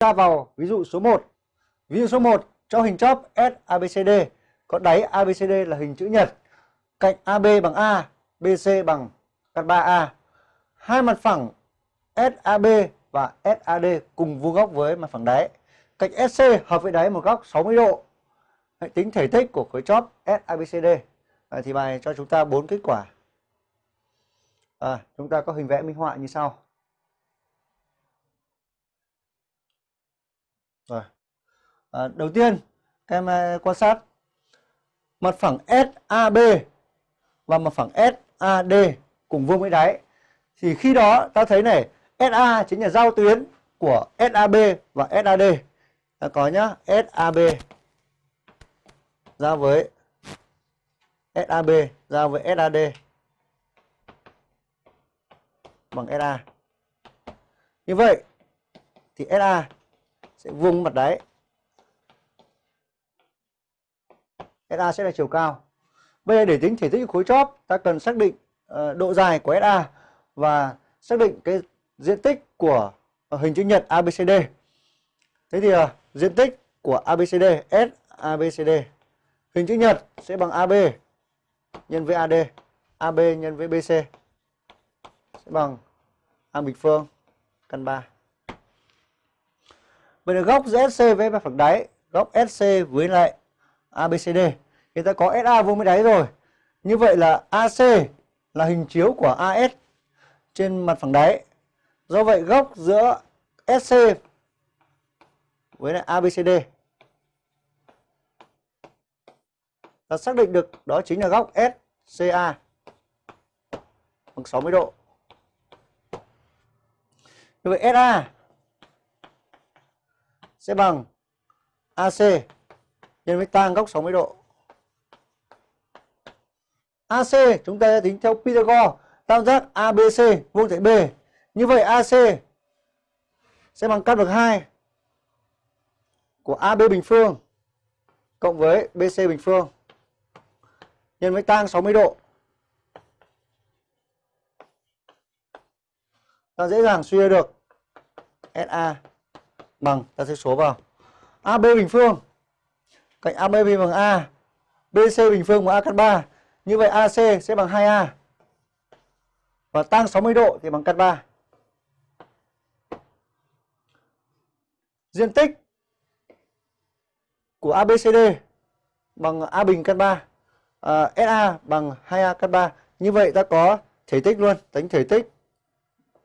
ta vào ví dụ số 1. Ví dụ số 1 cho hình chóp SABCD có đáy ABCD là hình chữ nhật, cạnh AB bằng A, BC bằng căn 3A. Hai mặt phẳng SAB và SAD cùng vuông góc với mặt phẳng đáy. Cạnh SC hợp với đáy một góc 60 độ. Hãy tính thể tích của khối chóp SABCD. À, thì bài cho chúng ta bốn kết quả. À, chúng ta có hình vẽ minh họa như sau. Rồi. À, đầu tiên em à, quan sát mặt phẳng SAB và mặt phẳng SAD cùng vuông với đáy. Thì khi đó ta thấy này, SA chính là giao tuyến của SAB và SAD. Ta có nhá, SAB giao với SAB giao với SAD bằng SA. Như vậy thì SA sẽ vuông mặt đáy. SA sẽ là chiều cao. Bây giờ để tính thể tích khối chóp, ta cần xác định uh, độ dài của SA và xác định cái diện tích của ờ, hình chữ nhật ABCD. Thế thì uh, diện tích của ABCD S ABCD hình chữ nhật sẽ bằng AB nhân với AD, AB nhân với BC sẽ bằng A bình phương căn 3. Vậy là góc SC với mặt phẳng đáy, góc SC với lại ABCD. Người ta có SA vuông với đáy rồi. Như vậy là AC là hình chiếu của AS trên mặt phẳng đáy. Do vậy góc giữa SC với lại ABCD ta xác định được đó chính là góc SCA bằng 60 độ. Như vậy SA sẽ bằng AC nhân với tan góc 60 độ. AC chúng ta sẽ tính theo Pythagore tam giác ABC vuông tại B. Như vậy AC sẽ bằng căn bậc 2 của AB bình phương cộng với BC bình phương nhân với tan 60 độ. Ta dễ dàng suy ra được SA bằng ta sẽ số vào. AB bình phương. Cạnh AB bằng A. BC bình phương bằng A căn 3 như vậy AC sẽ bằng 2A và tăng 60 độ thì bằng căn 3 diện tích của ABCD bằng A bình căn 3 à, SA bằng 2A căn 3 như vậy ta có thể tích luôn. Tính thể tích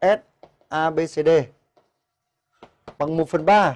SABCD bằng 1 phần 3